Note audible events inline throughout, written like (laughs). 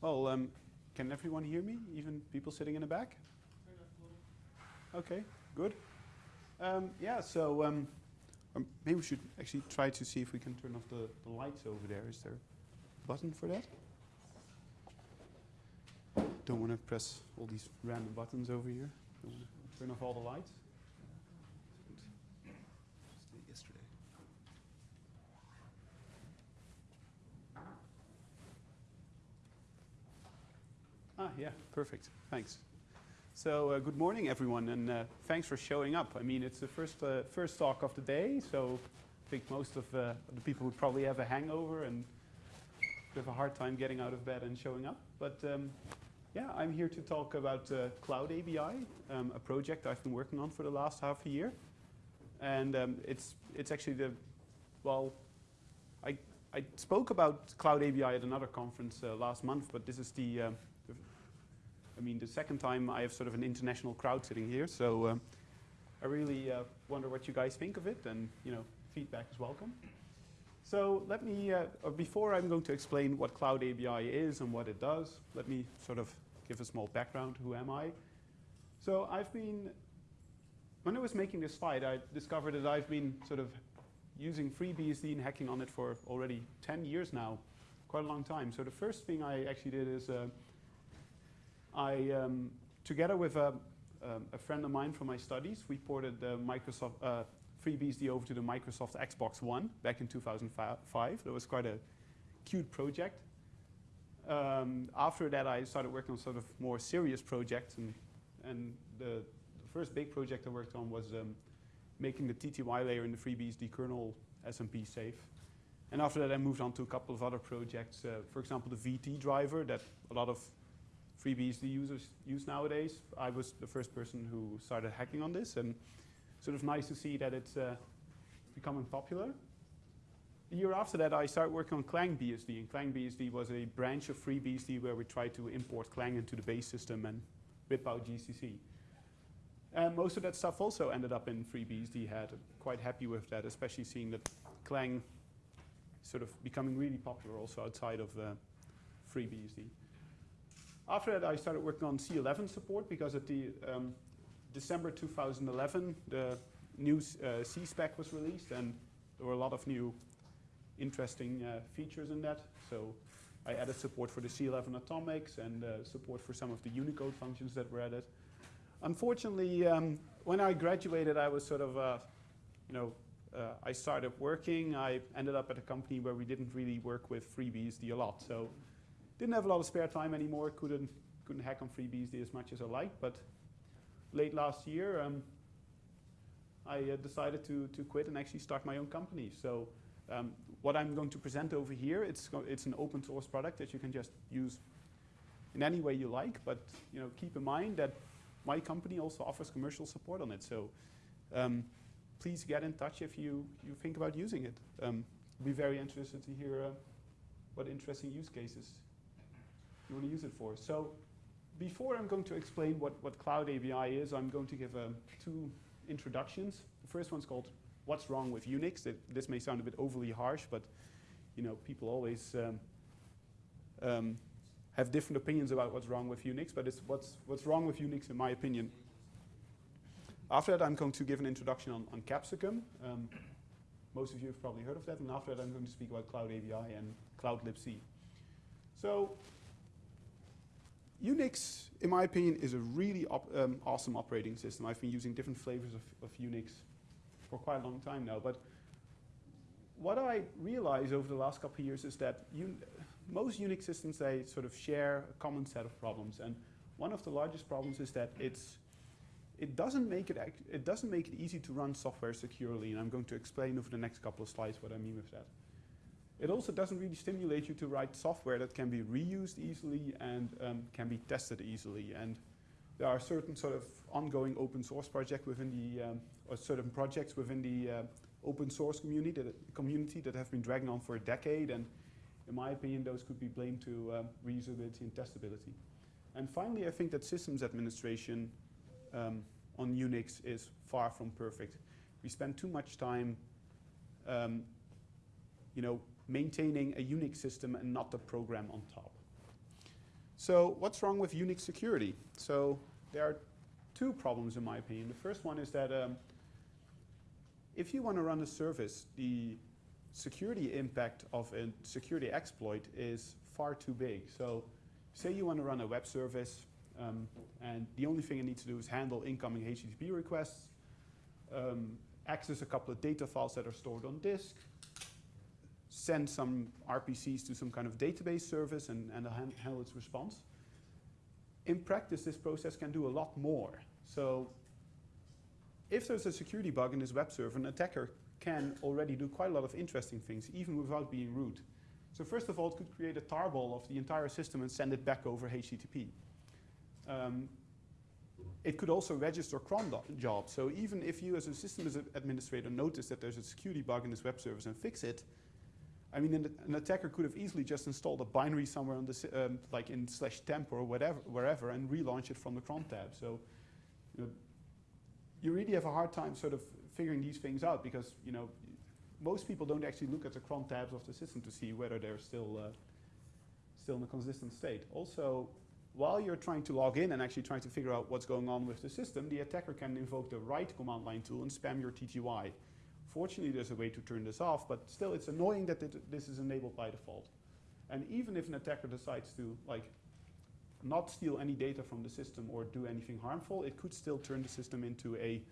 Well, um, can everyone hear me, even people sitting in the back? Okay, good. Um, yeah, so um, um, maybe we should actually try to see if we can turn off the, the lights over there. Is there a button for that? Don't want to press all these random buttons over here. Turn off all the lights. Yeah, perfect. Thanks. So, uh, good morning, everyone, and uh, thanks for showing up. I mean, it's the first uh, first talk of the day, so I think most of uh, the people would probably have a hangover and have a hard time getting out of bed and showing up. But um, yeah, I'm here to talk about uh, Cloud ABI, um, a project I've been working on for the last half a year, and um, it's it's actually the well, I I spoke about Cloud ABI at another conference uh, last month, but this is the um, I mean, the second time I have sort of an international crowd sitting here, so um, I really uh, wonder what you guys think of it, and you know, feedback is welcome. So let me, uh, before I'm going to explain what Cloud ABI is and what it does, let me sort of give a small background. Who am I? So I've been, when I was making this slide, I discovered that I've been sort of using FreeBSD and hacking on it for already 10 years now, quite a long time. So the first thing I actually did is uh, I, um, together with a, um, a, friend of mine from my studies, we ported the Microsoft uh, FreeBSD over to the Microsoft Xbox One back in 2005. That was quite a cute project. Um, after that, I started working on sort of more serious projects, and, and the, the first big project I worked on was um, making the TTY layer in the FreeBSD kernel SMP safe. And after that, I moved on to a couple of other projects. Uh, for example, the VT driver that a lot of FreeBSD users use nowadays. I was the first person who started hacking on this, and sort of nice to see that it's uh, becoming popular. The year after that, I started working on Clang BSD, and Clang BSD was a branch of FreeBSD where we tried to import Clang into the base system and whip out GCC. And most of that stuff also ended up in FreeBSD head. I'm quite happy with that, especially seeing that Clang sort of becoming really popular also outside of uh, FreeBSD. After that, I started working on C11 support because at the um, December 2011, the new uh, C-spec was released, and there were a lot of new interesting uh, features in that. So I added support for the C11 atomics and uh, support for some of the Unicode functions that were added. Unfortunately, um, when I graduated, I was sort of, uh, you know, uh, I started working. I ended up at a company where we didn't really work with FreeBSD a lot. So didn't have a lot of spare time anymore. Couldn't couldn't hack on FreeBSD as much as I liked. But late last year, um, I uh, decided to to quit and actually start my own company. So um, what I'm going to present over here, it's it's an open source product that you can just use in any way you like. But you know, keep in mind that my company also offers commercial support on it. So um, please get in touch if you you think about using it. Um, be very interested to hear uh, what interesting use cases you want to use it for. So before I'm going to explain what, what Cloud ABI is, I'm going to give um, two introductions. The first one's called What's Wrong with Unix? It, this may sound a bit overly harsh, but you know, people always um, um, have different opinions about what's wrong with Unix, but it's what's, what's wrong with Unix in my opinion. After that, I'm going to give an introduction on, on Capsicum. Um, most of you have probably heard of that, and after that, I'm going to speak about Cloud ABI and Cloud libc. So Unix, in my opinion, is a really op um, awesome operating system. I've been using different flavors of, of Unix for quite a long time now. But what I realized over the last couple of years is that most Unix systems, they sort of share a common set of problems. And one of the largest problems is that it's, it, doesn't make it, it doesn't make it easy to run software securely. And I'm going to explain over the next couple of slides what I mean with that. It also doesn't really stimulate you to write software that can be reused easily and um, can be tested easily. And there are certain sort of ongoing open source projects within the, um, or certain projects within the uh, open source community that, community that have been dragging on for a decade. And in my opinion, those could be blamed to um, reusability and testability. And finally, I think that systems administration um, on Unix is far from perfect. We spend too much time um, you know, maintaining a Unix system and not the program on top. So what's wrong with Unix security? So there are two problems in my opinion. The first one is that um, if you want to run a service, the security impact of a security exploit is far too big. So say you want to run a web service um, and the only thing it needs to do is handle incoming HTTP requests, um, access a couple of data files that are stored on disk, send some RPCs to some kind of database service and, and handle its response. In practice, this process can do a lot more. So if there's a security bug in this web server, an attacker can already do quite a lot of interesting things, even without being root. So first of all, it could create a tarball of the entire system and send it back over HTTP. Um, it could also register cron jobs. So even if you as a system administrator notice that there's a security bug in this web service and fix it, I mean, an, an attacker could have easily just installed a binary somewhere on the, um, like in slash temp or whatever, wherever, and relaunch it from the cron tab. So, you know, you really have a hard time sort of figuring these things out because, you know, most people don't actually look at the cron tabs of the system to see whether they're still, uh, still in a consistent state. Also, while you're trying to log in and actually trying to figure out what's going on with the system, the attacker can invoke the write command line tool and spam your TTY. Fortunately, there's a way to turn this off, but still it's annoying that it, this is enabled by default. And even if an attacker decides to like not steal any data from the system or do anything harmful, it could still turn the system into a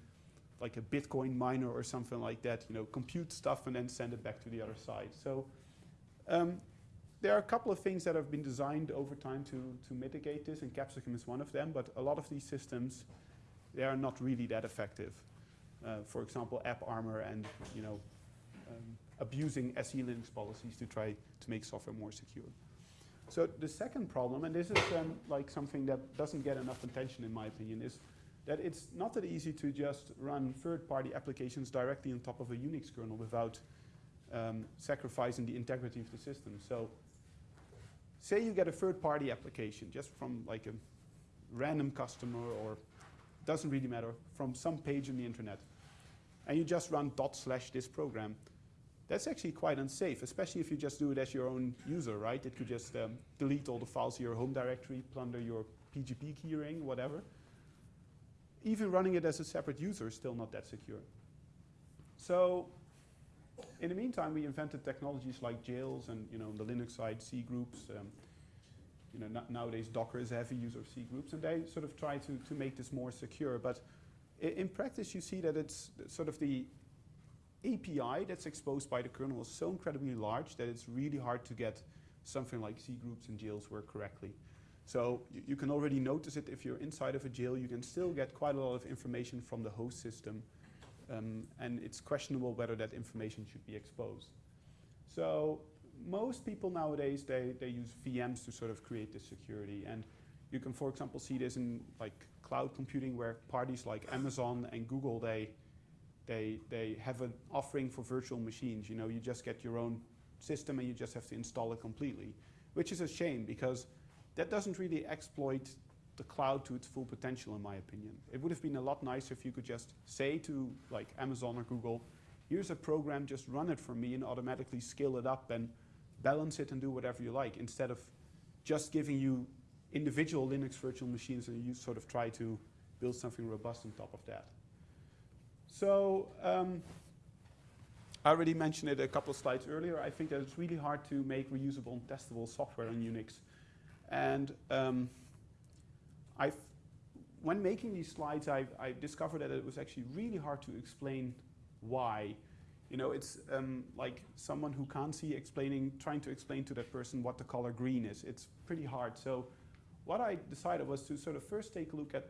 like a Bitcoin miner or something like that, you know, compute stuff and then send it back to the other side. So um, there are a couple of things that have been designed over time to, to mitigate this, and Capsicum is one of them, but a lot of these systems, they are not really that effective. Uh, for example, AppArmor and you know, um, abusing SE Linux policies to try to make software more secure. So the second problem, and this is um, like something that doesn't get enough attention in my opinion, is that it's not that easy to just run third-party applications directly on top of a Unix kernel without um, sacrificing the integrity of the system. So say you get a third-party application just from like a random customer or doesn't really matter, from some page on the internet, and you just run dot slash this program, that's actually quite unsafe, especially if you just do it as your own user, right? It could just um, delete all the files in your home directory, plunder your PGP keyring, whatever. Even running it as a separate user is still not that secure. So in the meantime, we invented technologies like jails and, you know, the Linux side, C groups. Um, you know, nowadays Docker is a heavy user of C groups, and they sort of try to, to make this more secure. But in practice, you see that it's sort of the API that's exposed by the kernel is so incredibly large that it's really hard to get something like C groups and jails work correctly. So you can already notice it if you're inside of a jail, you can still get quite a lot of information from the host system um, and it's questionable whether that information should be exposed. So most people nowadays, they, they use VMs to sort of create this security. And you can, for example, see this in like cloud computing where parties like Amazon and Google, they, they, they have an offering for virtual machines. You know, you just get your own system and you just have to install it completely, which is a shame because that doesn't really exploit the cloud to its full potential, in my opinion. It would have been a lot nicer if you could just say to like Amazon or Google, here's a program, just run it for me and automatically scale it up and balance it and do whatever you like, instead of just giving you individual Linux virtual machines and you sort of try to build something robust on top of that. So um, I already mentioned it a couple of slides earlier. I think that it's really hard to make reusable and testable software on Unix. And um, I've, when making these slides, I, I discovered that it was actually really hard to explain why. You know, it's um, like someone who can't see explaining, trying to explain to that person what the color green is. It's pretty hard. So what I decided was to sort of first take a look at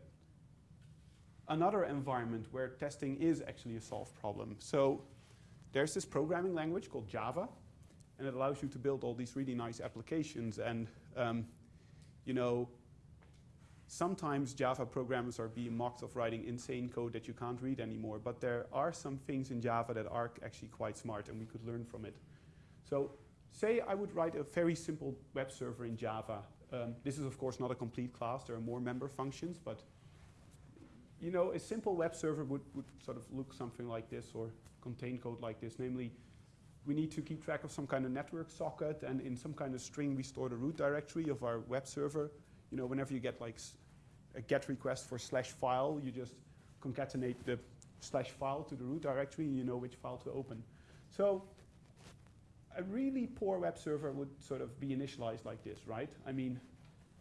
another environment where testing is actually a solved problem. So there's this programming language called Java, and it allows you to build all these really nice applications. And um, you know, sometimes Java programmers are being mocked of writing insane code that you can't read anymore, but there are some things in Java that are actually quite smart and we could learn from it. So say I would write a very simple web server in Java. Um, this is of course not a complete class, there are more member functions, but you know, a simple web server would, would sort of look something like this or contain code like this, namely we need to keep track of some kind of network socket, and in some kind of string, we store the root directory of our web server. You know, whenever you get like a GET request for slash file, you just concatenate the slash file to the root directory, and you know which file to open. So a really poor web server would sort of be initialized like this, right? I mean,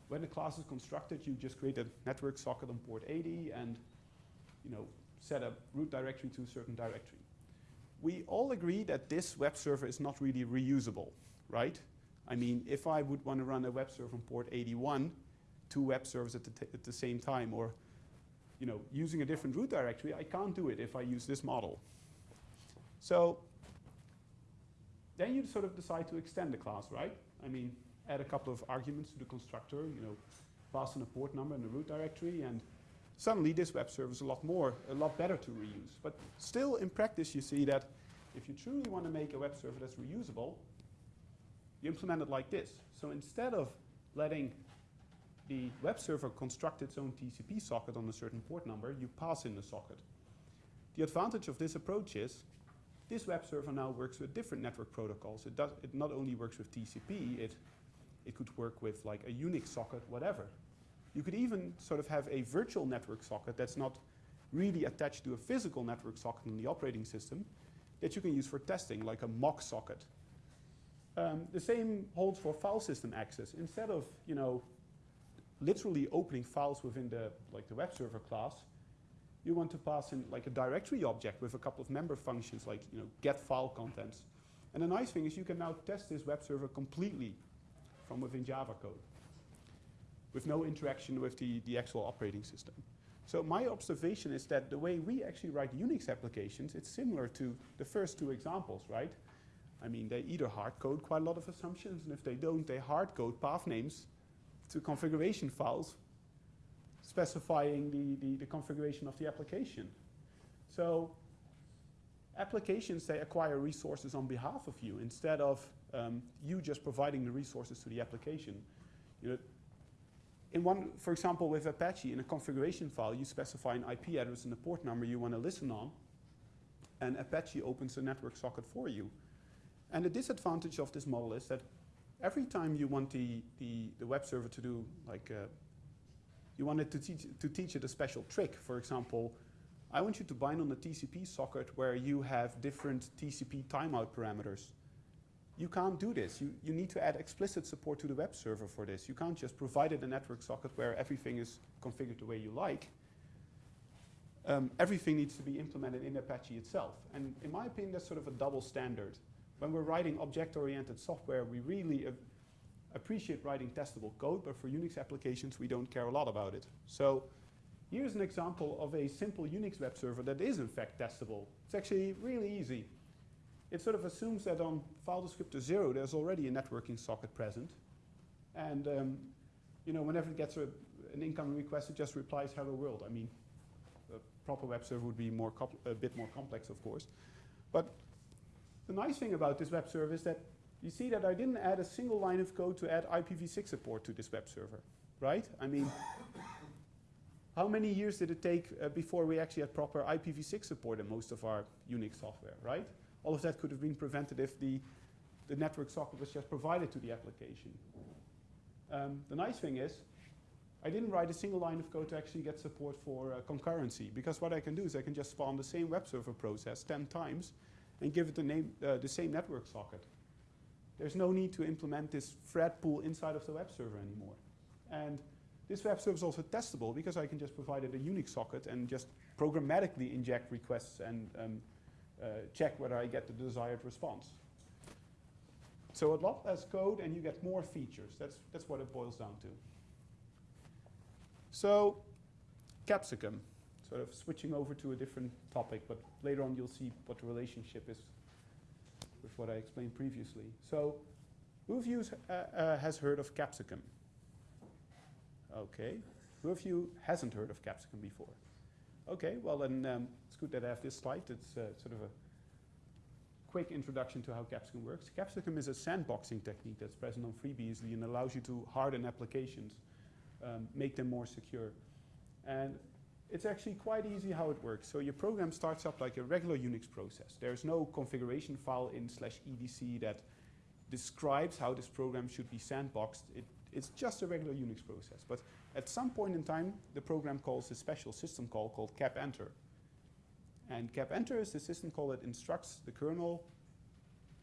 when the class is constructed, you just create a network socket on port 80 and you know, set a root directory to a certain directory. We all agree that this web server is not really reusable, right? I mean, if I would want to run a web server on port 81, two web servers at the, at the same time, or you know, using a different root directory, I can't do it if I use this model. So then you sort of decide to extend the class, right? I mean, add a couple of arguments to the constructor, you know, pass in a port number and a root directory, and suddenly this web server is a lot more, a lot better to reuse. But still, in practice, you see that if you truly want to make a web server that's reusable, you implement it like this. So instead of letting the web server construct its own TCP socket on a certain port number, you pass in the socket. The advantage of this approach is this web server now works with different network protocols. It, does, it not only works with TCP, it, it could work with like a Unix socket, whatever. You could even sort of have a virtual network socket that's not really attached to a physical network socket in the operating system that you can use for testing, like a mock socket. Um, the same holds for file system access. Instead of, you know, literally opening files within the, like the web server class, you want to pass in like a directory object with a couple of member functions like you know, get file contents. And the nice thing is you can now test this web server completely from within Java code with no interaction with the, the actual operating system. So my observation is that the way we actually write Unix applications, it's similar to the first two examples, right? I mean, they either hard code quite a lot of assumptions, and if they don't, they hard code path names to configuration files specifying the, the, the, configuration of the application. So applications, they acquire resources on behalf of you instead of um, you just providing the resources to the application. You know, in one, for example, with Apache, in a configuration file, you specify an IP address and a port number you want to listen on, and Apache opens a network socket for you. And the disadvantage of this model is that every time you want the, the, the web server to do like uh, you wanted to teach, to teach it a special trick. For example, I want you to bind on the TCP socket where you have different TCP timeout parameters. You can't do this. You, you need to add explicit support to the web server for this. You can't just provide it a network socket where everything is configured the way you like. Um, everything needs to be implemented in Apache itself. And in my opinion, that's sort of a double standard. When we're writing object-oriented software, we really appreciate writing testable code, but for Unix applications, we don't care a lot about it. So here's an example of a simple Unix web server that is in fact testable. It's actually really easy. It sort of assumes that on file descriptor zero, there's already a networking socket present. And um, you know, whenever it gets a, an incoming request, it just replies hello world. I mean, a proper web server would be more a bit more complex, of course. But the nice thing about this web server is that you see that I didn't add a single line of code to add IPv6 support to this web server, right? I mean, how many years did it take uh, before we actually had proper IPv6 support in most of our Unix software, right? All of that could have been prevented if the, the network socket was just provided to the application. Um, the nice thing is, I didn't write a single line of code to actually get support for uh, concurrency, because what I can do is I can just spawn the same web server process 10 times and give it the, name, uh, the same network socket. There's no need to implement this thread pool inside of the web server anymore. And this web server is also testable because I can just provide it a Unix socket and just programmatically inject requests and um, uh, check whether I get the desired response. So a lot less code and you get more features. That's, that's what it boils down to. So Capsicum, sort of switching over to a different topic, but later on you'll see what the relationship is with what I explained previously. So who of you uh, uh, has heard of capsicum? Okay. Who of you hasn't heard of capsicum before? Okay, well then um, it's good that I have this slide. It's uh, sort of a quick introduction to how capsicum works. Capsicum is a sandboxing technique that's present on FreeBSD and allows you to harden applications, um, make them more secure. And it's actually quite easy how it works. So your program starts up like a regular Unix process. There's no configuration file in slash etc that describes how this program should be sandboxed. It, it's just a regular Unix process. But at some point in time, the program calls a special system call called capenter. And capenter is the system call that instructs the kernel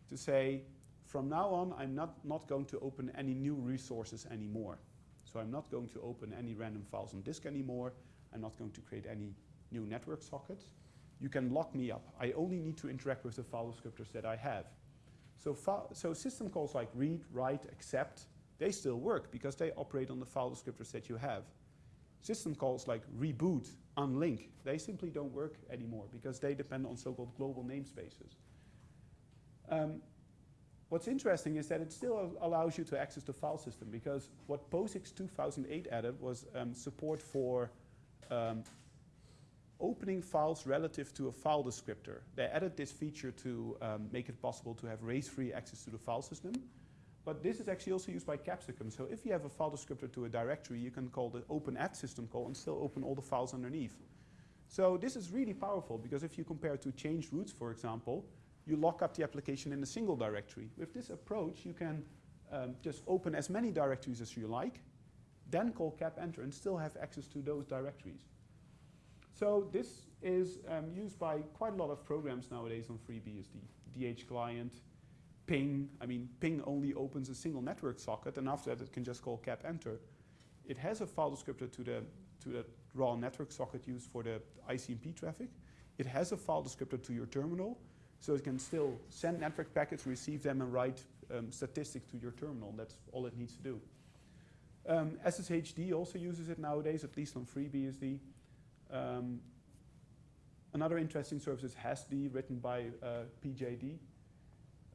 to say, from now on, I'm not, not going to open any new resources anymore. So I'm not going to open any random files on disk anymore. I'm not going to create any new network sockets. You can lock me up. I only need to interact with the file descriptors that I have. So, so system calls like read, write, accept, they still work because they operate on the file descriptors that you have. System calls like reboot, unlink, they simply don't work anymore because they depend on so-called global namespaces. Um, what's interesting is that it still allows you to access the file system because what POSIX 2008 added was um, support for um, opening files relative to a file descriptor. They added this feature to um, make it possible to have race-free access to the file system. But this is actually also used by Capsicum. So if you have a file descriptor to a directory, you can call the openat system call and still open all the files underneath. So this is really powerful because if you compare to change roots, for example, you lock up the application in a single directory. With this approach, you can um, just open as many directories as you like, then call cap enter and still have access to those directories. So this is um, used by quite a lot of programs nowadays on FreeBSD. DH client, ping, I mean, ping only opens a single network socket and after that it can just call cap enter. It has a file descriptor to the, to the raw network socket used for the ICMP traffic. It has a file descriptor to your terminal, so it can still send network packets, receive them, and write um, statistics to your terminal. That's all it needs to do. Um, SSHD also uses it nowadays, at least on FreeBSD. Um, another interesting service is hastd, written by uh, PJD.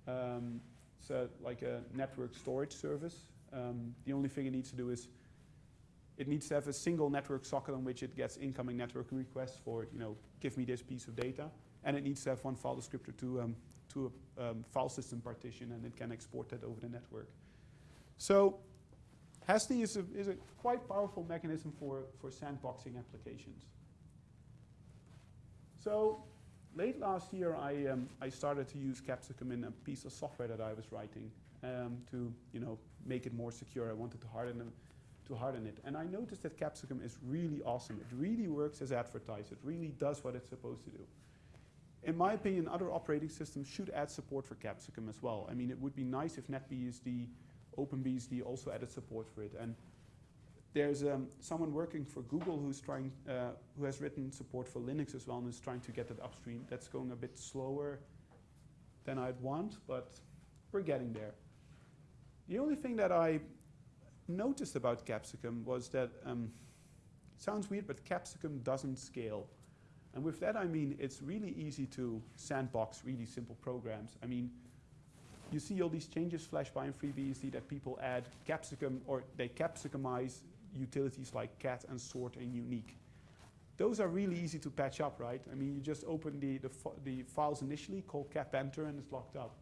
Um, it's a, like a network storage service. Um, the only thing it needs to do is it needs to have a single network socket on which it gets incoming network requests for, you know, give me this piece of data. And it needs to have one file descriptor to, um, to a um, file system partition and it can export that over the network. So hastd is a, is a quite powerful mechanism for, for sandboxing applications. So late last year, I, um, I started to use Capsicum in a piece of software that I was writing um, to you know, make it more secure. I wanted to harden, them, to harden it. And I noticed that Capsicum is really awesome. It really works as advertised. It really does what it's supposed to do. In my opinion, other operating systems should add support for Capsicum as well. I mean, it would be nice if NetBSD, OpenBSD also added support for it. And there's um, someone working for Google who's trying, uh, who has written support for Linux as well and is trying to get it upstream. That's going a bit slower than I'd want, but we're getting there. The only thing that I noticed about Capsicum was that, um, sounds weird, but Capsicum doesn't scale. And with that I mean it's really easy to sandbox really simple programs. I mean, you see all these changes flash by in FreeBSD that people add capsicum or they capsicumize utilities like cat and sort and uniq. Those are really easy to patch up, right? I mean, you just open the, the, the files initially, call cap enter, and it's locked up.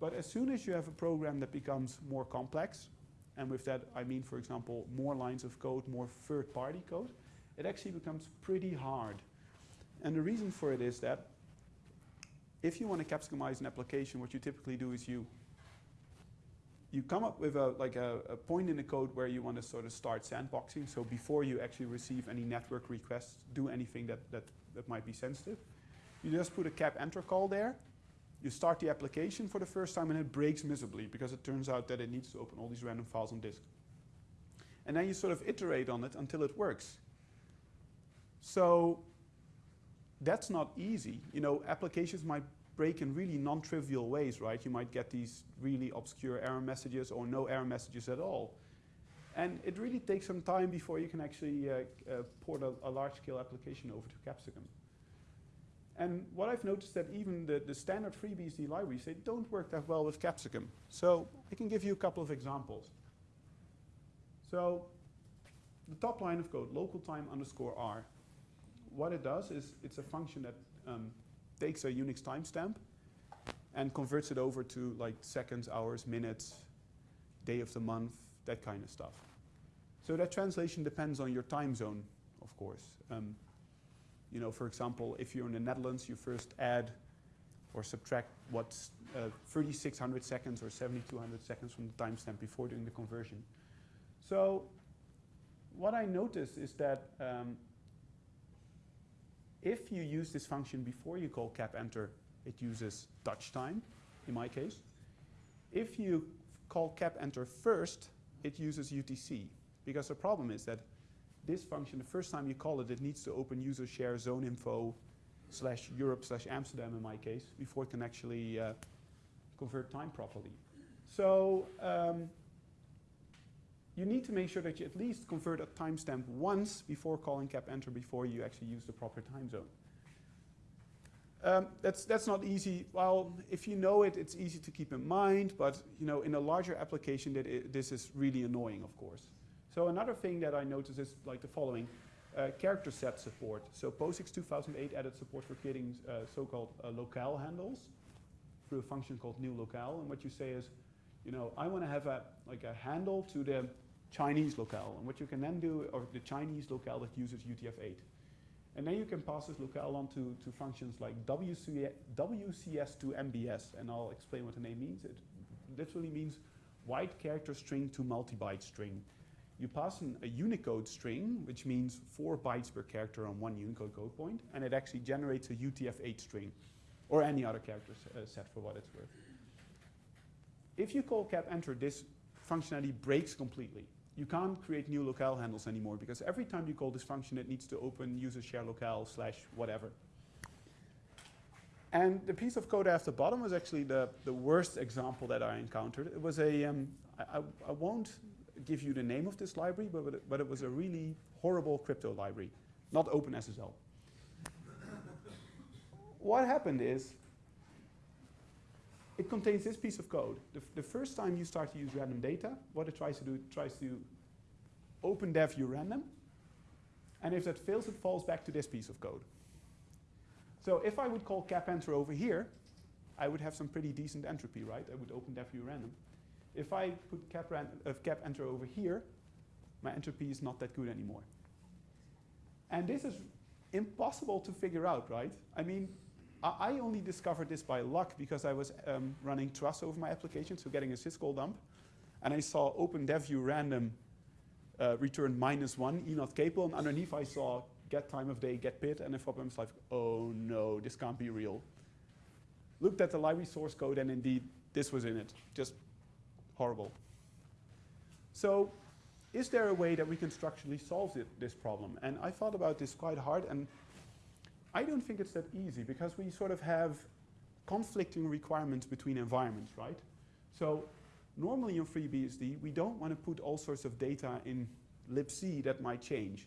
But as soon as you have a program that becomes more complex, and with that I mean, for example, more lines of code, more third-party code, it actually becomes pretty hard. And the reason for it is that if you want to capsicumize an application, what you typically do is you you come up with a, like a, a, point in the code where you want to sort of start sandboxing. So before you actually receive any network requests, do anything that, that, that might be sensitive. You just put a cap enter call there. You start the application for the first time and it breaks miserably because it turns out that it needs to open all these random files on disk. And then you sort of iterate on it until it works. So that's not easy. You know, applications might break in really non-trivial ways, right? You might get these really obscure error messages or no error messages at all. And it really takes some time before you can actually uh, uh, port a, a large-scale application over to Capsicum. And what I've noticed that even the, the standard FreeBSD libraries, they don't work that well with Capsicum. So I can give you a couple of examples. So the top line of code, local time underscore R. What it does is it's a function that um, takes a Unix timestamp and converts it over to like seconds, hours, minutes, day of the month, that kind of stuff. So that translation depends on your time zone of course. Um, you know, for example, if you're in the Netherlands, you first add or subtract what's uh, 3600 seconds or 7200 seconds from the timestamp before doing the conversion. So what I noticed is that um, if you use this function before you call cap enter, it uses Dutch time, in my case. If you call cap enter first, it uses UTC. Because the problem is that this function, the first time you call it, it needs to open user share zone info slash Europe slash Amsterdam in my case before it can actually uh, convert time properly. So um, you need to make sure that you at least convert a timestamp once before calling cap enter before you actually use the proper time zone. Um, that's, that's not easy. Well, if you know it, it's easy to keep in mind, but you know, in a larger application, that it, this is really annoying, of course. So another thing that I noticed is like the following. Uh, character set support. So POSIX 2008 added support for creating uh, so-called uh, locale handles through a function called new locale. And what you say is, you know, I want to have a like a handle to the Chinese locale. And what you can then do, or the Chinese locale that uses UTF-8. And then you can pass this locale on to, to functions like WC, WCS to MBS. And I'll explain what the name means. It literally means wide character string to multi-byte string you pass in a Unicode string, which means four bytes per character on one Unicode code point, and it actually generates a UTF-8 string, or any other character uh, set for what it's worth. If you call cap enter, this functionality breaks completely. You can't create new locale handles anymore because every time you call this function, it needs to open user share locale slash whatever. And the piece of code at the bottom was actually the, the worst example that I encountered. It was a um, I, I won't give you the name of this library, but, but, it, but it was a really horrible crypto library, not OpenSSL. what happened is, it contains this piece of code. The, the, first time you start to use random data, what it tries to do, it tries to open dev urandom, and if that fails, it falls back to this piece of code. So if I would call cap enter over here, I would have some pretty decent entropy, right? I would open dev urandom. If I put cap, uh, cap enter over here, my entropy is not that good anymore. And this is impossible to figure out, right? I mean, I, only discovered this by luck because I was um, running truss over my application, so getting a syscall dump, and I saw open dev urandom uh, return minus one, e not capable, and underneath I saw get time of day, get pid, and the problem is like, oh no, this can't be real. Looked at the library source code, and indeed, this was in it. Just horrible. So is there a way that we can structurally solve it, this problem? And I thought about this quite hard, and I don't think it's that easy because we sort of have conflicting requirements between environments, right? So normally in FreeBSD, we don't want to put all sorts of data in libc that might change.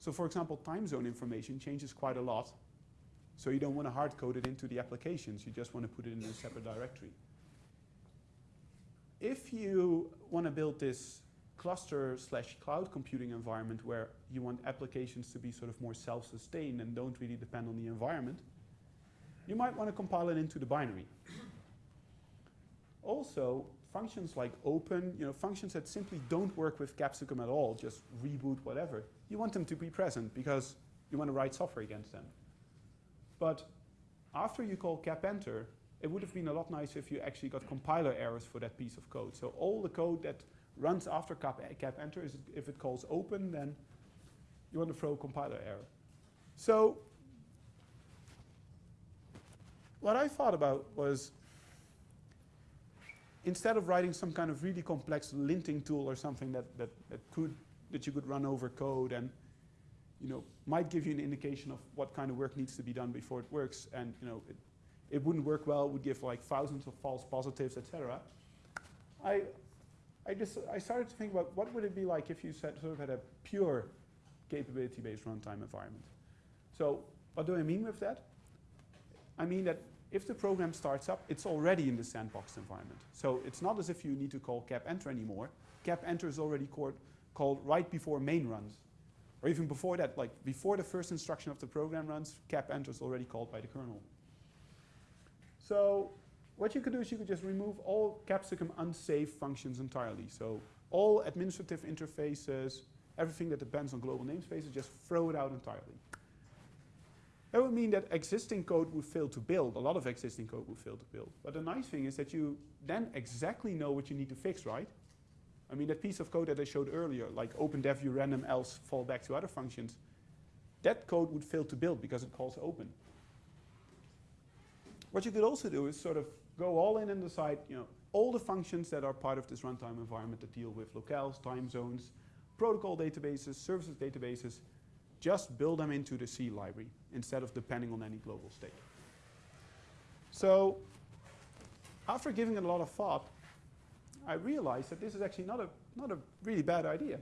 So for example, time zone information changes quite a lot. So you don't want to hard code it into the applications. You just want to put it in a separate directory if you want to build this cluster slash cloud computing environment where you want applications to be sort of more self-sustained and don't really depend on the environment, you might want to compile it into the binary. also, functions like open, you know, functions that simply don't work with capsicum at all, just reboot whatever, you want them to be present because you want to write software against them. But after you call cap enter, it would have been a lot nicer if you actually got compiler errors for that piece of code. So all the code that runs after cap, cap enter, is if it calls open, then you want to throw a compiler error. So what I thought about was instead of writing some kind of really complex linting tool or something that, that, that could that you could run over code and you know might give you an indication of what kind of work needs to be done before it works and you know it, it wouldn't work well, would give like thousands of false positives, etc. I, I just I started to think about what would it be like if you sort of had a pure capability-based runtime environment. So what do I mean with that? I mean that if the program starts up, it's already in the sandbox environment. So it's not as if you need to call cap enter anymore. Cap enter is already called, called right before main runs. Or even before that, like before the first instruction of the program runs, cap enter is already called by the kernel. So what you could do is you could just remove all capsicum unsafe functions entirely. So all administrative interfaces, everything that depends on global namespaces, just throw it out entirely. That would mean that existing code would fail to build. A lot of existing code would fail to build. But the nice thing is that you then exactly know what you need to fix, right? I mean, that piece of code that I showed earlier, like open dev urandom else fall back to other functions, that code would fail to build because it calls open. What you could also do is sort of go all in and decide, you know, all the functions that are part of this runtime environment that deal with locales, time zones, protocol databases, services databases, just build them into the C library instead of depending on any global state. So after giving it a lot of thought, I realized that this is actually not a, not a really bad idea.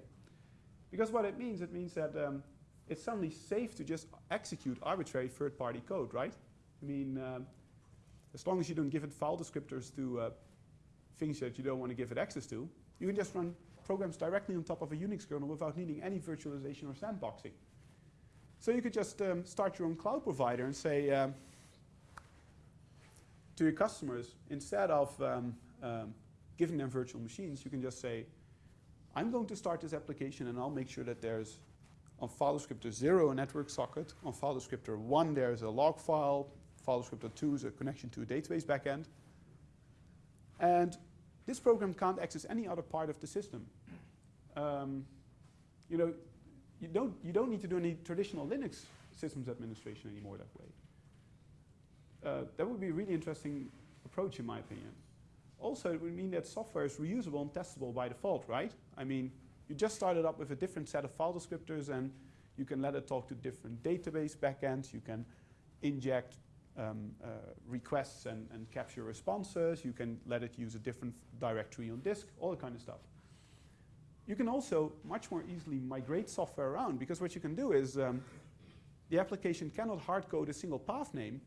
Because what it means, it means that um, it's suddenly safe to just execute arbitrary third-party code, right? I mean, um, as long as you don't give it file descriptors to uh, things that you don't want to give it access to, you can just run programs directly on top of a Unix kernel without needing any virtualization or sandboxing. So you could just um, start your own cloud provider and say um, to your customers, instead of um, um, giving them virtual machines, you can just say, I'm going to start this application and I'll make sure that there's on file descriptor 0 a network socket, on file descriptor 1 there's a log file, file descriptor 2 is a connection to a database backend. And this program can't access any other part of the system. Um, you know, you don't, you don't need to do any traditional Linux systems administration anymore that way. Uh, that would be a really interesting approach in my opinion. Also, it would mean that software is reusable and testable by default, right? I mean, you just started up with a different set of file descriptors and you can let it talk to different database backends, you can inject um, uh, requests and, and capture responses, you can let it use a different directory on disk, all that kind of stuff. You can also much more easily migrate software around because what you can do is um, the application cannot hard code a single path name.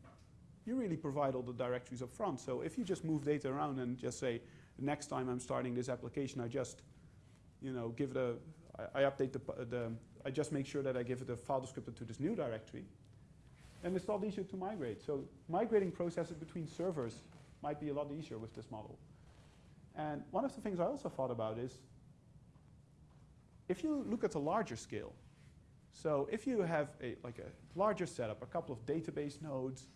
You really provide all the directories up front. So if you just move data around and just say, next time I'm starting this application, I just, you know, give it a, I, I update the, the, I just make sure that I give it a file descriptor to this new directory, and it's a lot easier to migrate. So migrating processes between servers might be a lot easier with this model. And one of the things I also thought about is if you look at a larger scale, so if you have a, like a larger setup, a couple of database nodes,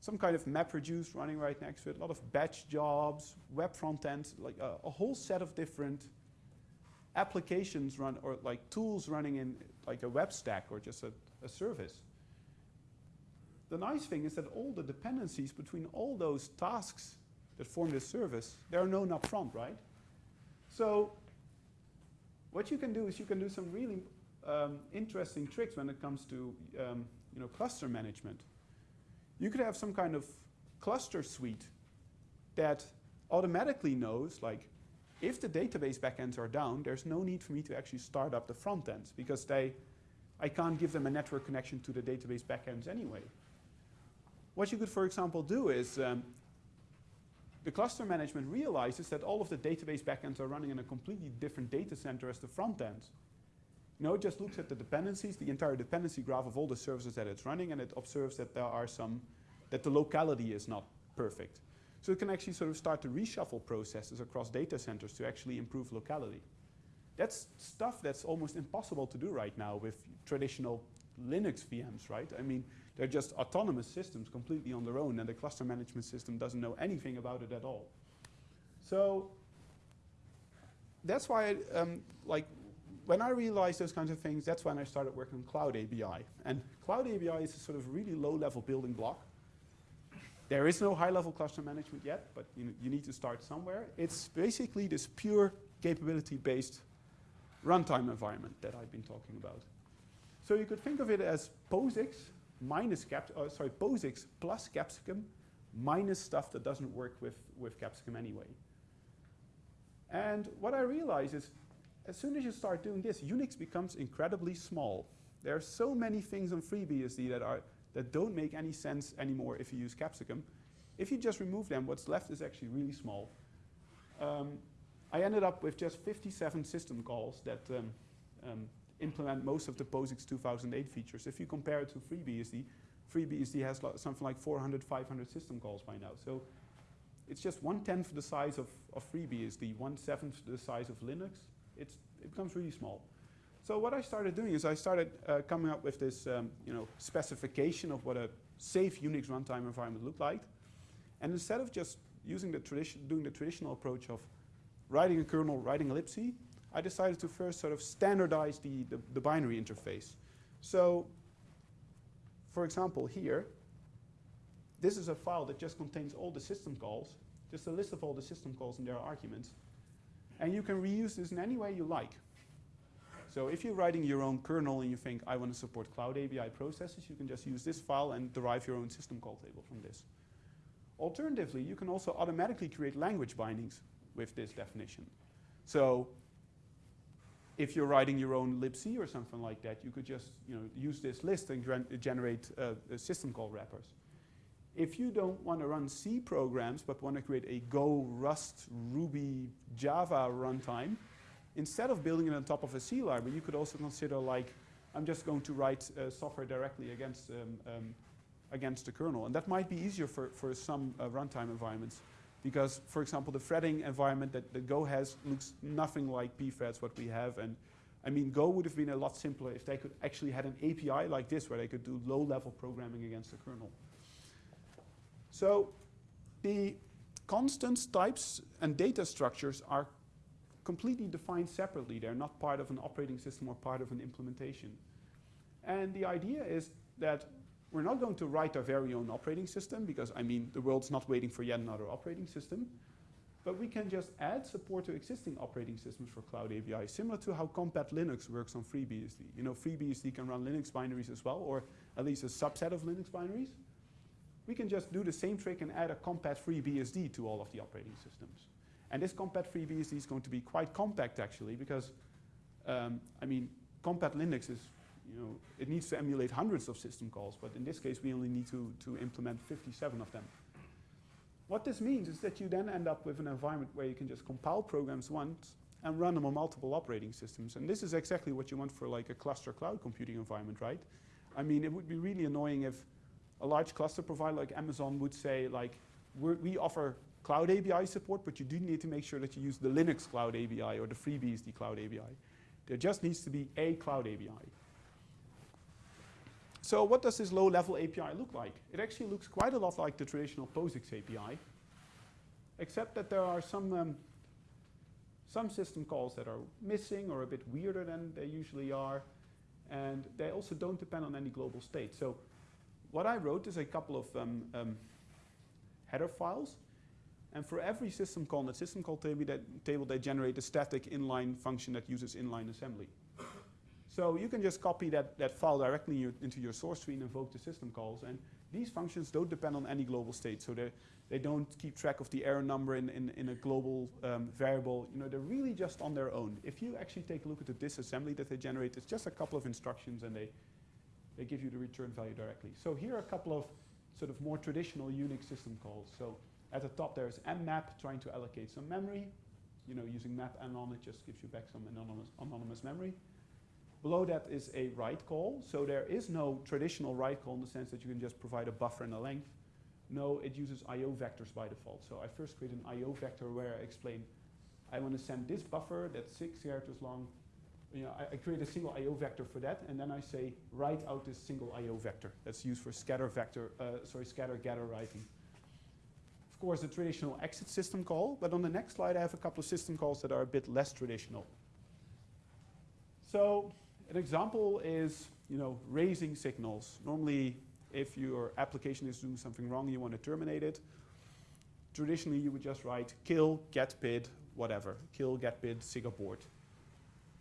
some kind of MapReduce running right next to it, a lot of batch jobs, web front ends, like a, a, whole set of different applications run or like tools running in like a web stack or just a, a service. The nice thing is that all the dependencies between all those tasks that form this service, they are known up front, right? So what you can do is you can do some really um, interesting tricks when it comes to um, you know, cluster management. You could have some kind of cluster suite that automatically knows, like, if the database backends are down, there's no need for me to actually start up the front ends because they, I can't give them a network connection to the database backends anyway. What you could, for example, do is um, the cluster management realizes that all of the database backends are running in a completely different data center as the front ends. You know, it just looks at the dependencies, the entire dependency graph of all the services that it's running, and it observes that there are some, that the locality is not perfect. So it can actually sort of start to reshuffle processes across data centers to actually improve locality. That's stuff that's almost impossible to do right now with traditional Linux VMs, right? I mean, they're just autonomous systems completely on their own and the cluster management system doesn't know anything about it at all. So that's why, um, like, when I realized those kinds of things, that's when I started working on Cloud ABI. And Cloud ABI is a sort of really low-level building block. There is no high-level cluster management yet, but you, you need to start somewhere. It's basically this pure capability-based runtime environment that I've been talking about. So you could think of it as POSIX minus Cap, oh, sorry, POSIX plus Capsicum minus stuff that doesn't work with, with Capsicum anyway. And what I realize is, as soon as you start doing this, Unix becomes incredibly small. There are so many things on FreeBSD that, are, that don't make any sense anymore if you use Capsicum. If you just remove them, what's left is actually really small. Um, I ended up with just 57 system calls that um, um, implement most of the POSIX 2008 features. If you compare it to FreeBSD, FreeBSD has something like 400, 500 system calls by now. So it's just one-tenth the size of, of FreeBSD, one-seventh the size of Linux. It's, it becomes really small. So what I started doing is I started uh, coming up with this um, you know, specification of what a safe Unix runtime environment looked like. And instead of just using the tradition, doing the traditional approach of writing a kernel, writing a libc, I decided to first sort of standardize the, the, the binary interface. So, for example, here, this is a file that just contains all the system calls, just a list of all the system calls and their arguments. And you can reuse this in any way you like. So if you're writing your own kernel and you think, I want to support Cloud ABI processes, you can just use this file and derive your own system call table from this. Alternatively, you can also automatically create language bindings with this definition. So if you're writing your own libc or something like that, you could just you know, use this list and generate uh, system call wrappers. If you don't want to run C programs but want to create a Go, Rust, Ruby, Java runtime, instead of building it on top of a C library, you could also consider like, I'm just going to write uh, software directly against, um, um, against the kernel. And that might be easier for, for some uh, runtime environments. Because, for example, the threading environment that, that Go has looks nothing like pthreads, what we have. And I mean, Go would have been a lot simpler if they could actually had an API like this where they could do low-level programming against the kernel. So the constants, types, and data structures are completely defined separately. They're not part of an operating system or part of an implementation. And the idea is that we're not going to write our very own operating system because, I mean, the world's not waiting for yet another operating system. But we can just add support to existing operating systems for Cloud ABI, similar to how Compat Linux works on FreeBSD. You know, FreeBSD can run Linux binaries as well, or at least a subset of Linux binaries. We can just do the same trick and add a Compat FreeBSD to all of the operating systems. And this Compat FreeBSD is going to be quite compact actually because, um, I mean, Compat Linux is, you know, it needs to emulate hundreds of system calls, but in this case we only need to, to implement 57 of them. What this means is that you then end up with an environment where you can just compile programs once and run them on multiple operating systems. And this is exactly what you want for like a cluster cloud computing environment, right? I mean, it would be really annoying if a large cluster provider like Amazon would say like, we offer Cloud ABI support, but you do need to make sure that you use the Linux Cloud ABI or the FreeBSD Cloud ABI. There just needs to be a Cloud ABI. So what does this low-level API look like? It actually looks quite a lot like the traditional POSIX API, except that there are some, um, some system calls that are missing or a bit weirder than they usually are, and they also don't depend on any global state. So what I wrote is a couple of um, um, header files and for every system call in the system call table, that table, they generate a static inline function that uses inline assembly. So you can just copy that, that file directly your, into your source tree and invoke the system calls. And these functions don't depend on any global state. So they don't keep track of the error number in, in, in a global um, variable. You know, they're really just on their own. If you actually take a look at the disassembly that they generate, it's just a couple of instructions and they, they give you the return value directly. So here are a couple of sort of more traditional Unix system calls. So at the top there's mmap trying to allocate some memory. You know, using map anon, it just gives you back some anonymous, anonymous memory. Below that is a write call. So there is no traditional write call in the sense that you can just provide a buffer and a length. No, it uses I.O. vectors by default. So I first create an I.O. vector where I explain, I want to send this buffer that's six characters long. You know, I, I create a single I.O. vector for that, and then I say, write out this single I.O. vector. That's used for scatter vector, uh, sorry, scatter gather writing Of course, a traditional exit system call, but on the next slide I have a couple of system calls that are a bit less traditional. So an example is, you know, raising signals. Normally, if your application is doing something wrong, and you want to terminate it. Traditionally, you would just write kill, get PID, whatever. Kill, get PID, sig abort.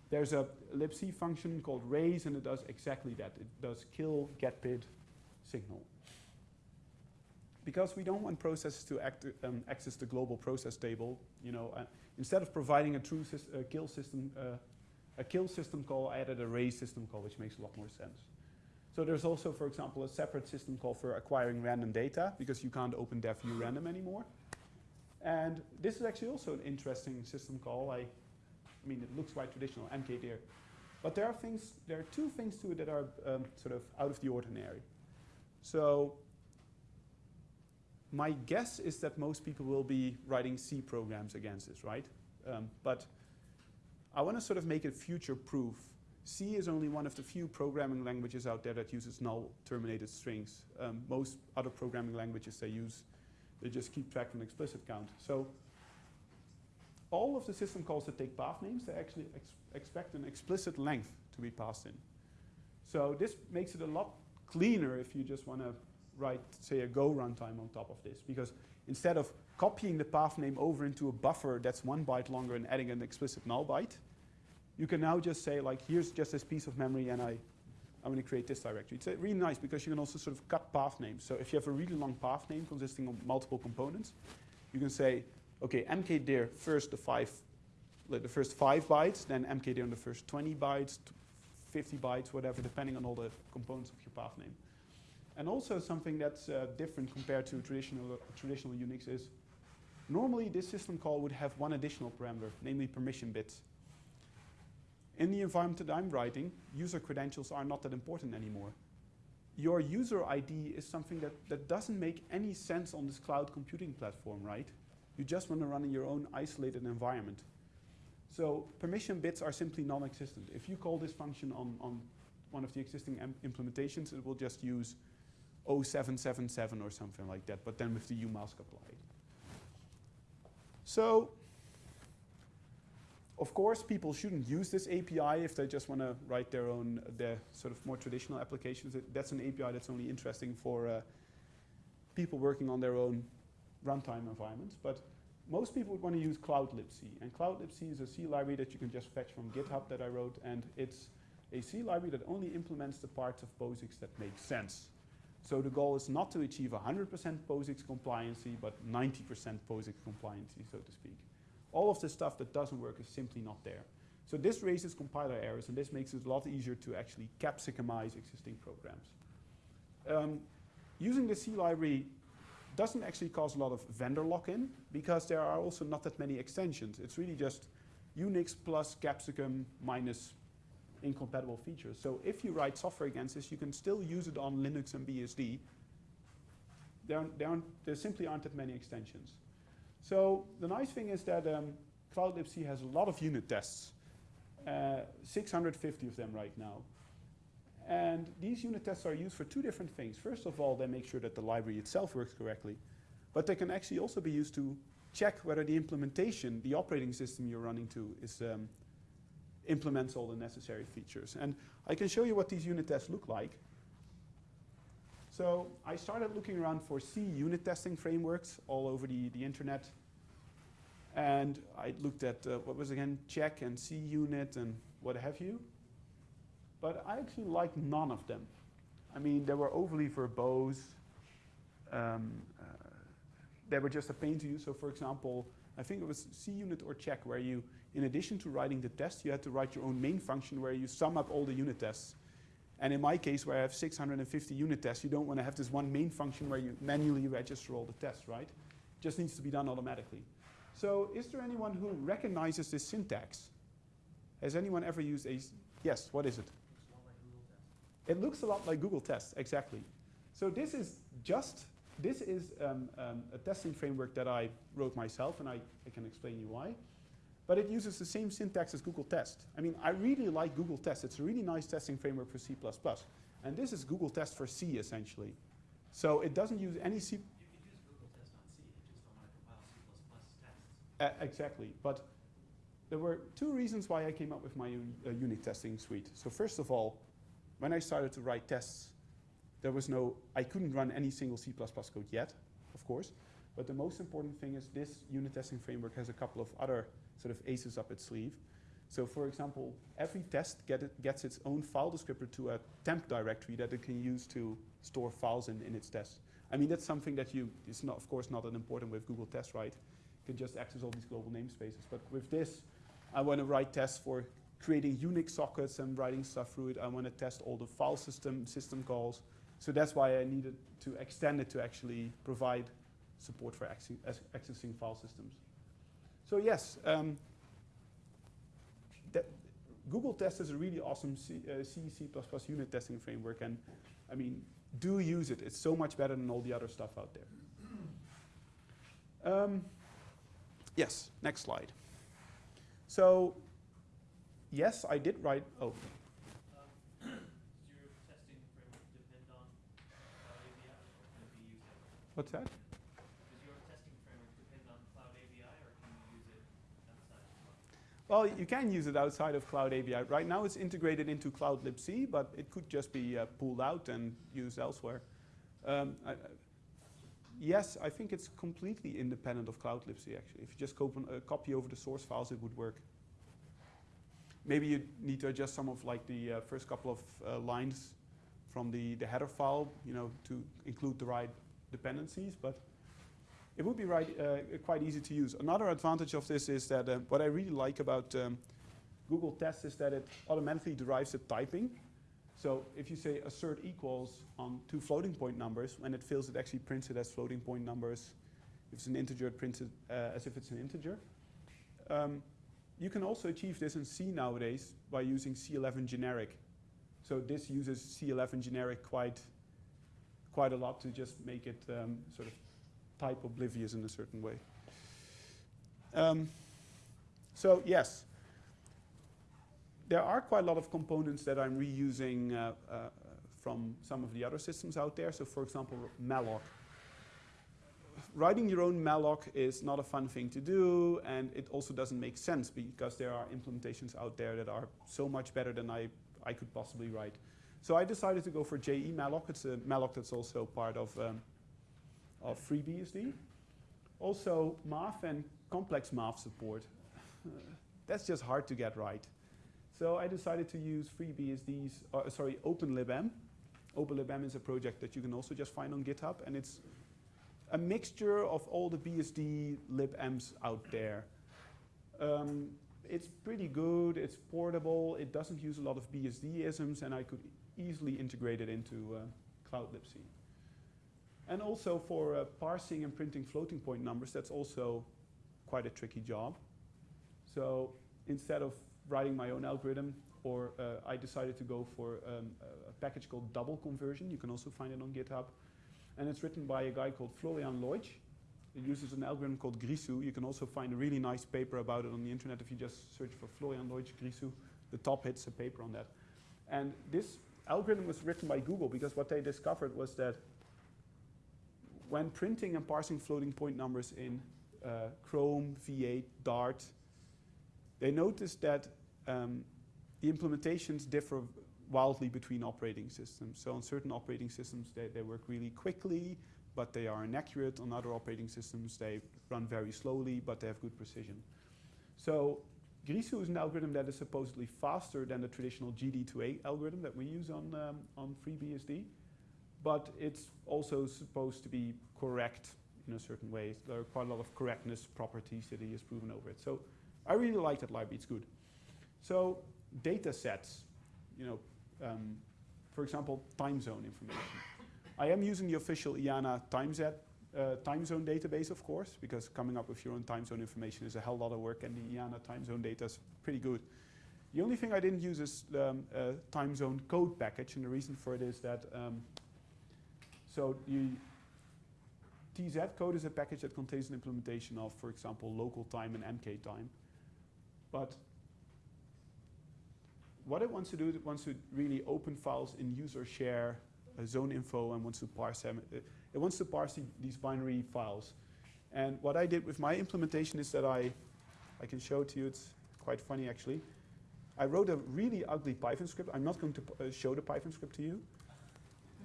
There's a libc function called raise, and it does exactly that. It does kill, get PID, signal because we don't want processes to act, um, access the global process table, you know, uh, instead of providing a true uh, kill system, uh, a kill system call, I added a raise system call, which makes a lot more sense. So there's also, for example, a separate system call for acquiring random data because you can't open dev urandom anymore. And this is actually also an interesting system call. I, I mean, it looks quite traditional, mkdir. But there are things, there are two things to it that are um, sort of out of the ordinary. So my guess is that most people will be writing C programs against this, right? Um, but I want to sort of make it future proof. C is only one of the few programming languages out there that uses null terminated strings. Um, most other programming languages they use, they just keep track of an explicit count. So all of the system calls that take path names, they actually ex expect an explicit length to be passed in. So this makes it a lot cleaner if you just want to write, say, a Go runtime on top of this. Because instead of copying the path name over into a buffer that's one byte longer and adding an explicit null byte, you can now just say, like, here's just this piece of memory and I, I'm going to create this directory. It's uh, really nice because you can also sort of cut path names. So if you have a really long path name consisting of multiple components, you can say, okay, mkdir first the five, the first five bytes, then mkdir on the first 20 bytes, 50 bytes, whatever, depending on all the components of your path name. And also something that's uh, different compared to traditional, traditional Unix is normally this system call would have one additional parameter, namely permission bits. In the environment that I'm writing, user credentials are not that important anymore. Your user ID is something that, that doesn't make any sense on this cloud computing platform, right? You just want to run in your own isolated environment. So permission bits are simply non-existent. If you call this function on, on one of the existing implementations, it will just use 0777 or something like that, but then with the umask applied. So, of course, people shouldn't use this API if they just want to write their own, their sort of more traditional applications. That's an API that's only interesting for uh, people working on their own runtime environments. But most people would want to use CloudLibC. And CloudLibC is a C library that you can just fetch from GitHub that I wrote. And it's a C library that only implements the parts of POSIX that make sense. So the goal is not to achieve 100% POSIX compliancy, but 90% POSIX compliancy, so to speak. All of the stuff that doesn't work is simply not there. So this raises compiler errors, and this makes it a lot easier to actually capsicumize existing programs. Um, using the C library doesn't actually cause a lot of vendor lock-in, because there are also not that many extensions. It's really just Unix plus capsicum minus incompatible features. So if you write software against this, you can still use it on Linux and BSD. There, there, there simply aren't that many extensions. So the nice thing is that um, CloudLibC has a lot of unit tests, uh, 650 of them right now. And these unit tests are used for two different things. First of all, they make sure that the library itself works correctly, but they can actually also be used to check whether the implementation, the operating system you're running to, is um, implements all the necessary features. And I can show you what these unit tests look like. So I started looking around for C unit testing frameworks all over the, the internet. And I looked at, uh, what was again, check and C unit and what have you. But I actually liked none of them. I mean, they were overly verbose. Um, uh, they were just a pain to use. So for example, I think it was C unit or check where you in addition to writing the test, you had to write your own main function where you sum up all the unit tests. And in my case, where I have 650 unit tests, you don't want to have this one main function where you manually register all the tests, right? It just needs to be done automatically. So is there anyone who recognizes this syntax? Has anyone ever used a, yes, what is it? It looks a lot like Google Tests, exactly. So this is just, this is um, um, a testing framework that I wrote myself, and I, I can explain you why but it uses the same syntax as Google Test. I mean, I really like Google Test. It's a really nice testing framework for C++. And this is Google Test for C, essentially. So it doesn't use any C. You could use Google Test on C, you just don't want to compile C++ tests. Uh, exactly. But there were two reasons why I came up with my uh, unit testing suite. So first of all, when I started to write tests, there was no, I couldn't run any single C++ code yet, of course. But the most important thing is this unit testing framework has a couple of other sort of aces up its sleeve. So for example, every test get it, gets its own file descriptor to a temp directory that it can use to store files in, in its test. I mean, that's something that you, it's not, of course not that important with Google Test, right? You can just access all these global namespaces. But with this, I want to write tests for creating Unix sockets and writing stuff through it. I want to test all the file system, system calls. So that's why I needed to extend it to actually provide support for accessing file systems. So yes, um, Google Test is a really awesome C, uh, C, C++ unit testing framework, and I mean, do use it. It's so much better than all the other stuff out there. Um, yes, next slide. So, yes, I did write, oh. What's that? Well? You can use it outside of Cloud ABI. Right now it's integrated into Cloud libc, but it could just be uh, pulled out and used elsewhere. Um, I, yes, I think it's completely independent of Cloud libc actually. If you just copy, uh, copy over the source files, it would work. Maybe you need to adjust some of like the uh, first couple of uh, lines from the, the header file, you know, to include the right dependencies, but it would be right, uh, quite easy to use. Another advantage of this is that uh, what I really like about um, Google Tests is that it automatically derives the typing. So if you say assert equals on two floating point numbers, when it fails, it actually prints it as floating point numbers. If it's an integer, it prints it uh, as if it's an integer. Um, you can also achieve this in C nowadays by using C11 generic. So this uses C11 generic quite, quite a lot to just make it um, sort of type oblivious in a certain way. Um, so yes, there are quite a lot of components that I'm reusing uh, uh, from some of the other systems out there. So for example, malloc. Writing your own malloc is not a fun thing to do, and it also doesn't make sense because there are implementations out there that are so much better than I, I could possibly write. So I decided to go for jemalloc. It's a malloc that's also part of um, of FreeBSD. Also, math and complex math support. (laughs) That's just hard to get right. So I decided to use FreeBSD's, uh, sorry, OpenLibM. OpenLibM is a project that you can also just find on GitHub, and it's a mixture of all the BSD libms out there. Um, it's pretty good, it's portable, it doesn't use a lot of BSD isms, and I could easily integrate it into uh, Cloud libc. And also for uh, parsing and printing floating point numbers, that's also quite a tricky job. So instead of writing my own algorithm, or uh, I decided to go for um, a package called double conversion. You can also find it on GitHub. And it's written by a guy called Florian Loitsch. It uses an algorithm called Grisu. You can also find a really nice paper about it on the internet if you just search for Florian Loitsch Grisu. The top hits a paper on that. And this algorithm was written by Google because what they discovered was that when printing and parsing floating point numbers in uh, Chrome, V8, Dart, they noticed that um, the implementations differ wildly between operating systems. So on certain operating systems, they, they work really quickly, but they are inaccurate. On other operating systems, they run very slowly, but they have good precision. So Grisu is an algorithm that is supposedly faster than the traditional gdtoa algorithm that we use on, um, on FreeBSD but it's also supposed to be correct in a certain way. There are quite a lot of correctness properties that he has proven over it. So I really like that library, it's good. So data sets, you know, um, for example, time zone information. I am using the official IANA time, set, uh, time zone database, of course, because coming up with your own time zone information is a hell lot of work, and the IANA time zone data is pretty good. The only thing I didn't use is the um, uh, time zone code package, and the reason for it is that um, so the TZ code is a package that contains an implementation of, for example, local time and MK time. But what it wants to do, it wants to really open files in user share, uh, zone info, and wants to parse them. It, it wants to parse the, these binary files. And what I did with my implementation is that I, I can show it to you, it's quite funny actually. I wrote a really ugly Python script. I'm not going to uh, show the Python script to you.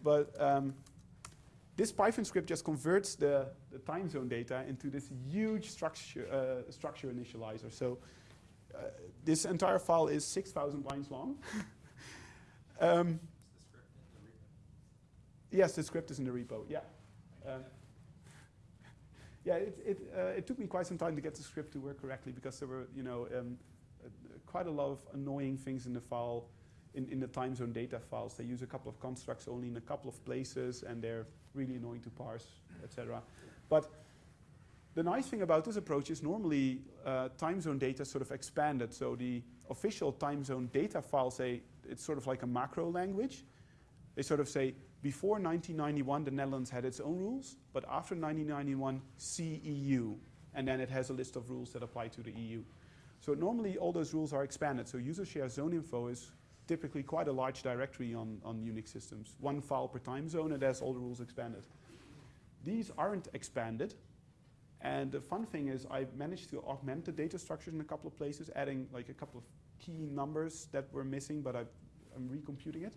But um, this Python script just converts the, the time zone data into this huge structure, uh, structure initializer. So uh, this entire file is 6,000 lines long. (laughs) um, yes, the script is in the repo, yeah. Um, yeah, it, it, uh, it took me quite some time to get the script to work correctly because there were, you know, um, quite a lot of annoying things in the file, in, in the time zone data files. They use a couple of constructs only in a couple of places, and they're really annoying to parse, etc. But the nice thing about this approach is normally uh, time zone data sort of expanded. So the official time zone data file say it's sort of like a macro language. They sort of say before 1991 the Netherlands had its own rules, but after 1991 CEU, and then it has a list of rules that apply to the EU. So normally all those rules are expanded. So user share zone info is typically quite a large directory on, on Unix systems. One file per time zone and has all the rules expanded. These aren't expanded. And the fun thing is I managed to augment the data structures in a couple of places, adding like a couple of key numbers that were missing, but I've, I'm recomputing it.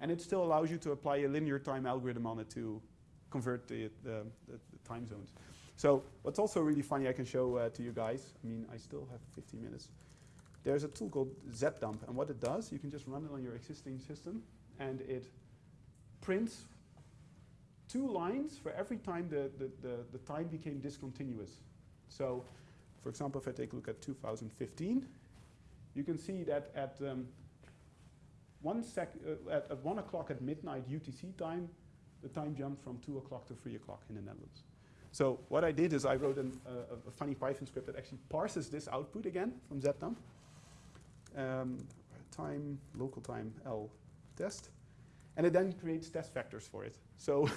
And it still allows you to apply a linear time algorithm on it to convert the, the, the, the time zones. So what's also really funny I can show uh, to you guys, I mean, I still have 15 minutes. There's a tool called zdump, and what it does, you can just run it on your existing system, and it prints two lines for every time the, the, the, the time became discontinuous. So, for example, if I take a look at 2015, you can see that at um, one sec uh, at, at one o'clock at midnight UTC time, the time jumped from two o'clock to three o'clock in the Netherlands. So what I did is I wrote an, uh, a funny Python script that actually parses this output again from zdump. Um, time, local time, L test. And it then creates test vectors for it. So,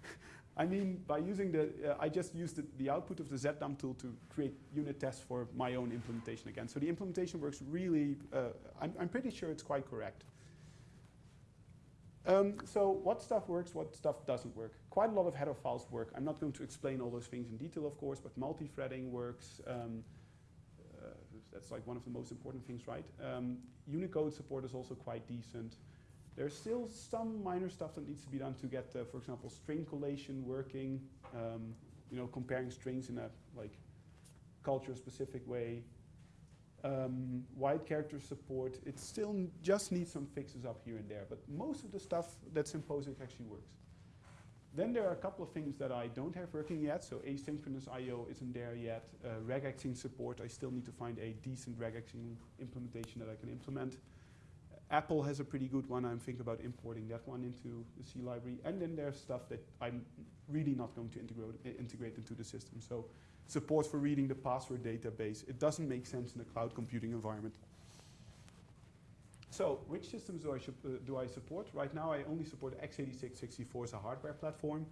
(laughs) I mean, by using the, uh, I just used the, the, output of the zdump tool to create unit tests for my own implementation again. So the implementation works really, uh, I'm, I'm pretty sure it's quite correct. Um, so what stuff works, what stuff doesn't work? Quite a lot of header files work. I'm not going to explain all those things in detail, of course, but multi-threading works. Um, that's like one of the most important things, right? Um, Unicode support is also quite decent. There's still some minor stuff that needs to be done to get, uh, for example, string collation working. Um, you know, comparing strings in a like culture-specific way. Um, wide character support, it still just needs some fixes up here and there, but most of the stuff that's in POSIX actually works. Then there are a couple of things that I don't have working yet, so asynchronous I.O. isn't there yet. Uh, regexing support, I still need to find a decent regexing implementation that I can implement. Apple has a pretty good one. I'm thinking about importing that one into the C library. And then there's stuff that I'm really not going to integrate, integrate into the system. So support for reading the password database. It doesn't make sense in a cloud computing environment. So which systems do I, uh, do I support? Right now I only support x86-64 as a hardware platform.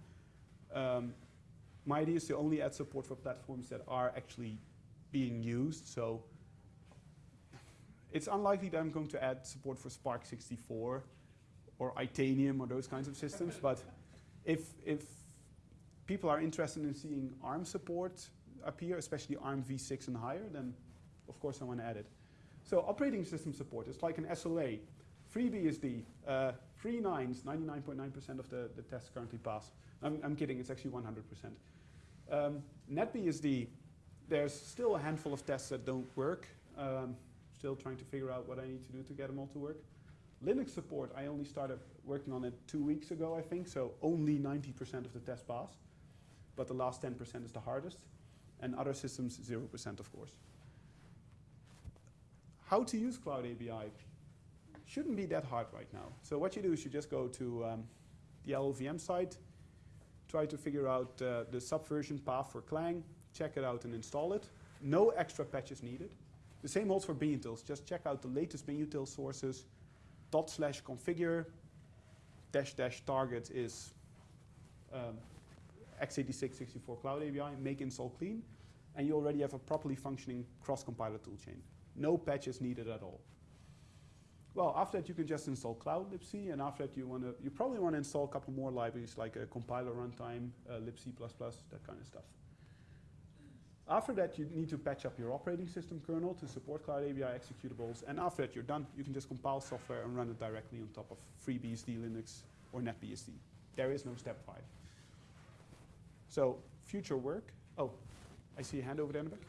Um, my idea is to only add support for platforms that are actually being used. So it's unlikely that I'm going to add support for SPARC64 or Itanium or those kinds of systems. (laughs) but if, if people are interested in seeing ARM support, appear, especially ARM v6 and higher, then of course I want to add it. So operating system support, it's like an SLA. FreeBSD, uh, free nines, 99.9% of the, the tests currently pass. I'm, I'm kidding, it's actually 100%. Um, NetBSD, there's still a handful of tests that don't work. Um, still trying to figure out what I need to do to get them all to work. Linux support, I only started working on it two weeks ago, I think, so only 90% of the tests pass. But the last 10% is the hardest and other systems 0% of course. How to use Cloud ABI shouldn't be that hard right now. So what you do is you just go to um, the LLVM site, try to figure out uh, the subversion path for Clang, check it out and install it. No extra patches needed. The same holds for binutils. Just check out the latest binutil sources, dot slash configure, dash dash target is um, x86 64 Cloud ABI, make install clean, and you already have a properly functioning cross-compiler toolchain. No patches needed at all. Well, after that, you can just install Cloud libc, and after that, you want to, you probably want to install a couple more libraries like a compiler runtime, uh, libc++, that kind of stuff. After that, you need to patch up your operating system kernel to support Cloud ABI executables, and after that, you're done. You can just compile software and run it directly on top of FreeBSD, Linux, or NetBSD. There is no step five. So future work. Oh, I see a hand over there in the back.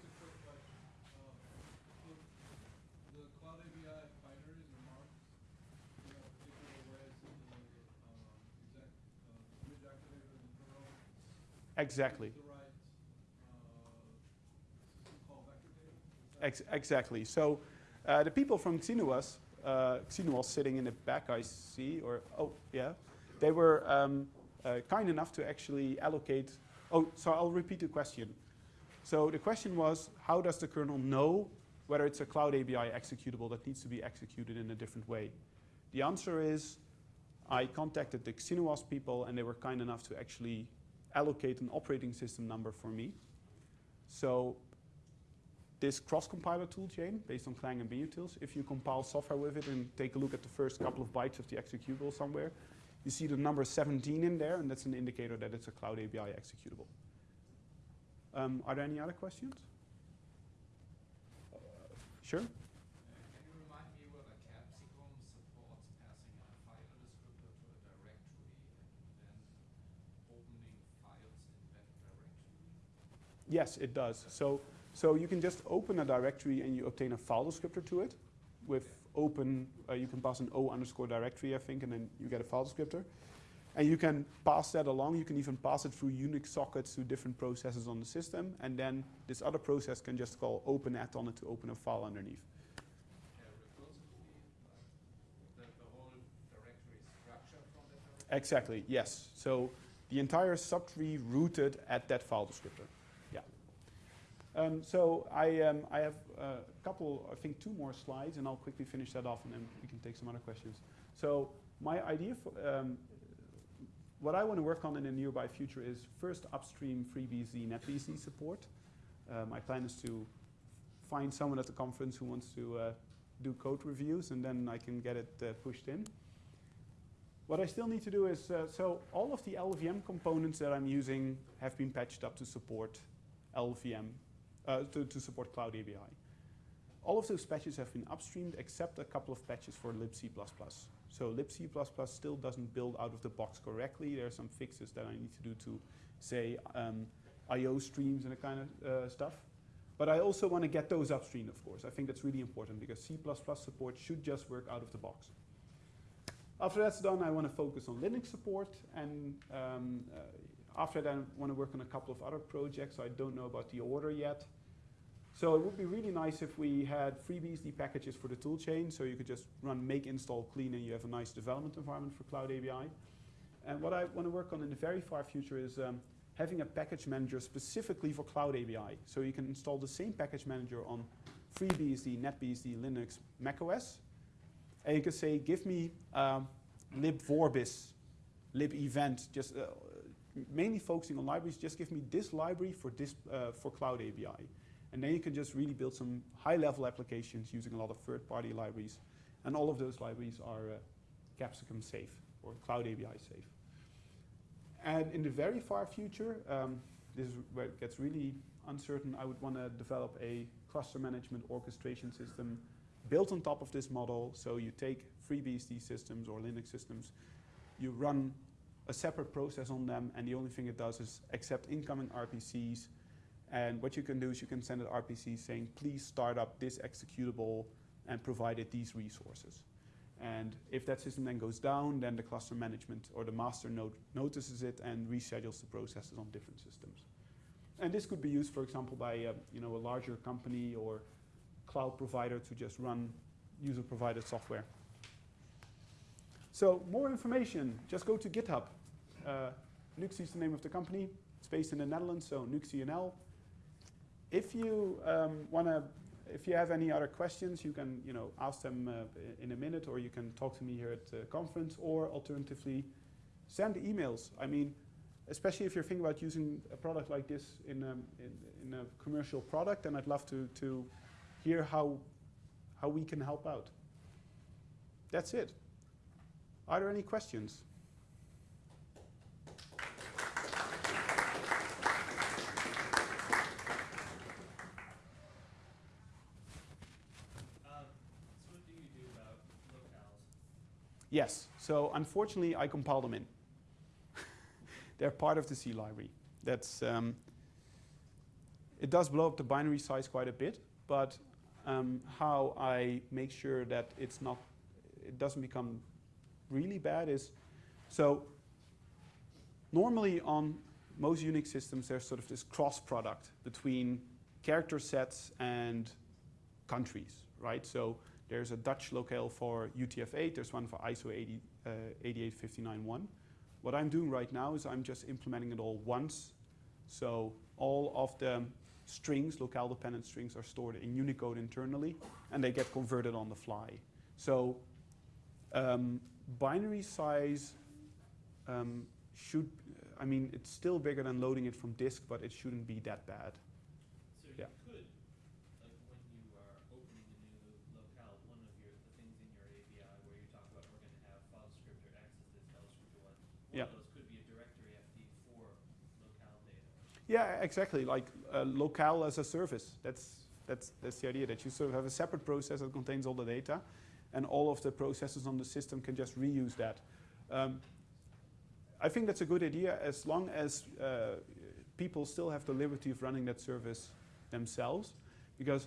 Exactly. Uh, Ex exactly. So uh, the people from Xinuos, uh, Xinuos sitting in the back, I see, or oh yeah, they were um, uh, kind enough to actually allocate Oh, so I'll repeat the question. So the question was, how does the kernel know whether it's a Cloud ABI executable that needs to be executed in a different way? The answer is, I contacted the Xinuos people and they were kind enough to actually allocate an operating system number for me. So this cross-compiler toolchain based on Clang and binutils, if you compile software with it and take a look at the first couple of bytes of the executable somewhere, you see the number 17 in there, and that's an indicator that it's a Cloud ABI executable. Um, are there any other questions? Sure. Uh, Can you remind me whether Capsicum supports passing a file descriptor to a directory and then opening files in that directory? Yes, it does. So, so you can just open a directory and you obtain a file descriptor to it. With open, uh, you can pass an O underscore directory, I think, and then you get a file descriptor. And you can pass that along. You can even pass it through Unix sockets to different processes on the system. And then this other process can just call open at on it to open a file underneath. Exactly, yes. So the entire subtree rooted at that file descriptor. Um, so I, um, I have a couple, I think two more slides, and I'll quickly finish that off, and then we can take some other questions. So my idea for um, what I want to work on in the nearby future is first upstream FreeBSD, NetBSD support. Uh, my plan is to find someone at the conference who wants to uh, do code reviews, and then I can get it uh, pushed in. What I still need to do is, uh, so all of the LLVM components that I'm using have been patched up to support LLVM, uh, to, to support Cloud ABI. All of those patches have been upstreamed except a couple of patches for libc++. So libc++ still doesn't build out of the box correctly. There are some fixes that I need to do to, say, um, I.O. streams and that kind of uh, stuff. But I also want to get those upstream, of course. I think that's really important because C++ support should just work out of the box. After that's done, I want to focus on Linux support, and um, uh, after that, I want to work on a couple of other projects. I don't know about the order yet. So it would be really nice if we had FreeBSD packages for the toolchain, so you could just run make install clean, and you have a nice development environment for Cloud ABI. And what I want to work on in the very far future is um, having a package manager specifically for Cloud ABI. So you can install the same package manager on FreeBSD, NetBSD, Linux, macOS, and you can say, give me um, libvorbis, libevent, just uh, mainly focusing on libraries, just give me this library for, this, uh, for Cloud ABI. And then you can just really build some high-level applications using a lot of third-party libraries. And all of those libraries are uh, Capsicum safe, or Cloud ABI safe. And in the very far future, um, this is where it gets really uncertain, I would want to develop a cluster management orchestration system built on top of this model. So you take FreeBSD systems or Linux systems, you run a separate process on them, and the only thing it does is accept incoming RPCs. And what you can do is you can send an RPC saying, please start up this executable and provide it these resources. And if that system then goes down, then the cluster management or the master node notices it and reschedules the processes on different systems. And this could be used, for example, by uh, you know, a larger company or cloud provider to just run user-provided software. So more information, just go to GitHub. Uh, Nuxi is the name of the company. It's based in the Netherlands, so NuxiNL. If you um, want to, if you have any other questions, you can you know ask them uh, in a minute, or you can talk to me here at the conference, or alternatively, send emails. I mean, especially if you're thinking about using a product like this in a, in, in a commercial product, and I'd love to to hear how how we can help out. That's it. Are there any questions? Um, so what do you do about locales? Yes. So unfortunately, I compile them in. (laughs) They're part of the C library. That's um, it does blow up the binary size quite a bit, but um, how I make sure that it's not, it doesn't become really bad is, so normally on most Unix systems, there's sort of this cross product between character sets and countries, right? So there's a Dutch locale for UTF-8, there's one for ISO 80, uh, 88591. What I'm doing right now is I'm just implementing it all once. So all of the strings, locale dependent strings, are stored in Unicode internally, and they get converted on the fly. So um, binary size um, should, I mean, it's still bigger than loading it from disk, but it shouldn't be that bad. So Yeah. you could, like when you are opening a new locale, one of your, the things in your ABI where you talk about we're gonna have file descriptor access this, file descriptor Yeah, exactly. Like uh, locale as a service. That's that's that's the idea that you sort of have a separate process that contains all the data, and all of the processes on the system can just reuse that. Um, I think that's a good idea as long as uh, people still have the liberty of running that service themselves. Because,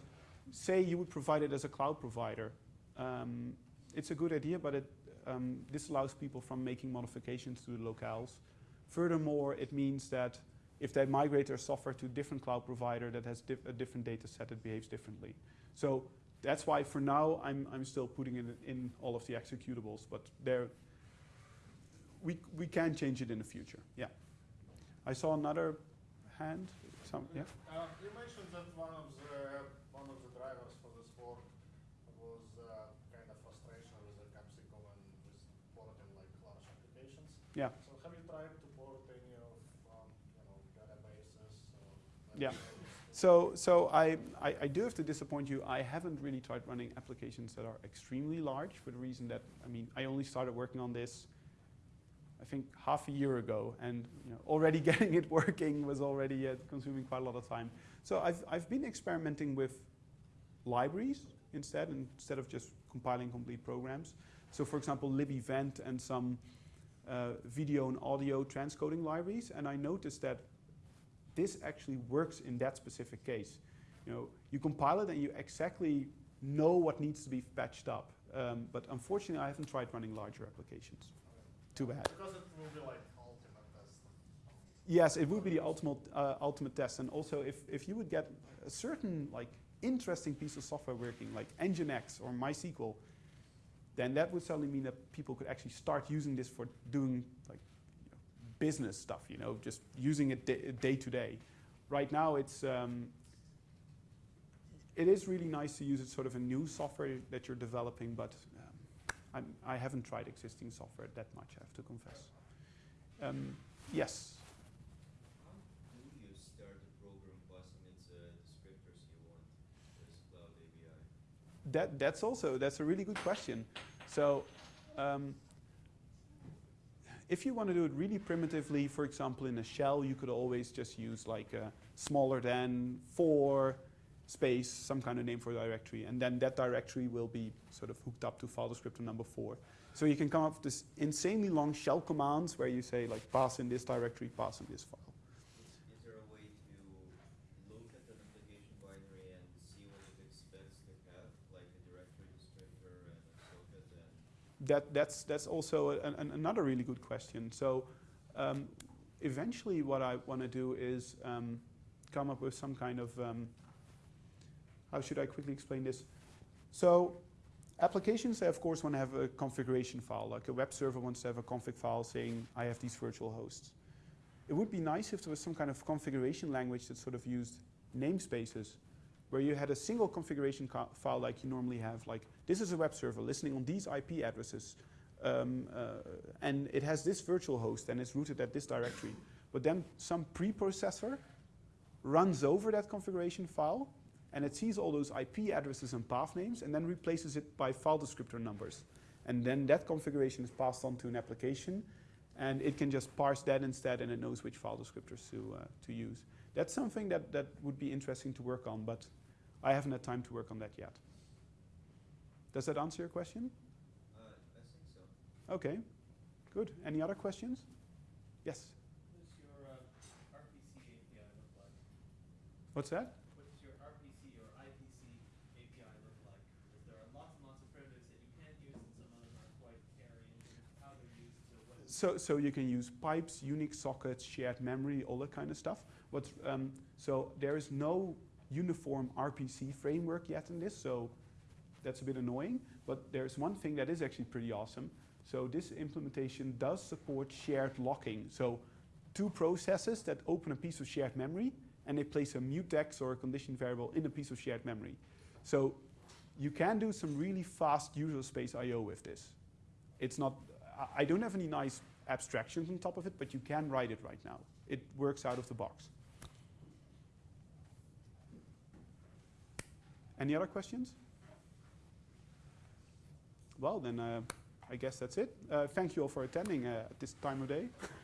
say you would provide it as a cloud provider, um, it's a good idea, but it um, this allows people from making modifications to the locales. Furthermore, it means that if they migrate their software to a different cloud provider that has dif a different data set, it behaves differently. So that's why for now I'm, I'm still putting it in all of the executables, but there we, we can change it in the future, yeah. I saw another hand, some, yeah? Uh, you mentioned that one of the one of the drivers for this work was uh, kind of frustration with the Capsicum and with porting like large applications. Yeah. So have you tried to port any of um, you know databases? Or Yeah. (laughs) So, so I, I, I do have to disappoint you. I haven't really tried running applications that are extremely large for the reason that, I mean, I only started working on this, I think, half a year ago. And you know, already (laughs) getting it working was already uh, consuming quite a lot of time. So I've, I've been experimenting with libraries instead, instead of just compiling complete programs. So for example, libevent and some uh, video and audio transcoding libraries. And I noticed that this actually works in that specific case. You know, you compile it and you exactly know what needs to be patched up. Um, but unfortunately, I haven't tried running larger applications. Too bad. Because it will be like ultimate test. Yes, it would be the ultimate, uh, ultimate test. And also, if, if you would get a certain like interesting piece of software working, like Nginx or MySQL, then that would suddenly mean that people could actually start using this for doing like business stuff. You know, just using it day, to day. Right now, it's um, it is really nice to use it sort of a new software that you're developing, but um, I'm, I haven't tried existing software that much. I have to confess. Um, yes. How do you start a program passing its uh, descriptors you want as Cloud API? That, that's also, that's a really good question. So, um, if you want to do it really primitively, for example, in a shell, you could always just use like a smaller than four space, some kind of name for a directory, and then that directory will be sort of hooked up to file descriptor number four. So you can come up with this insanely long shell commands where you say like pass in this directory, pass in this file. Is, is there a way to look at an application binary and see what it expects to have, like a directory descriptor and a socket and that, that's, that's also an, an, another really good question. So um, eventually what I want to do is um, come up with some kind of, um, how should I quickly explain this? So applications, of course want to have a configuration file, like a web server wants to have a config file saying, I have these virtual hosts. It would be nice if there was some kind of configuration language that sort of used namespaces where you had a single configuration file like you normally have, like this is a web server listening on these IP addresses, um, uh, and it has this virtual host and it's rooted at this directory. But then some preprocessor runs over that configuration file and it sees all those IP addresses and path names and then replaces it by file descriptor numbers. And then that configuration is passed on to an application and it can just parse that instead and it knows which file descriptors to, uh, to use. That's something that, that would be interesting to work on, but I haven't had time to work on that yet. Does that answer your question? uh, I think so. Okay, good. Any other questions? Yes. What does your uh, RPC API look like? What's that? What does your RPC or IPC API look like? Because there are lots and lots of primitives that you can't use, and some of them are quite hairy in how they're used. So what is So, so you can use pipes, Unix sockets, shared memory, all that kind of stuff. What's, um, so there is no uniform RPC framework yet in this, so that's a bit annoying. But there's one thing that is actually pretty awesome. So this implementation does support shared locking. So two processes that open a piece of shared memory and they place a mutex or a condition variable in a piece of shared memory. So you can do some really fast user space I.O. with this. It's not, I- don't have any nice abstractions on top of it, but you can write it right now. It works out of the box. Any other questions? Well, then uh, I guess that's it. Uh, thank you all for attending uh, at this time of day. (laughs)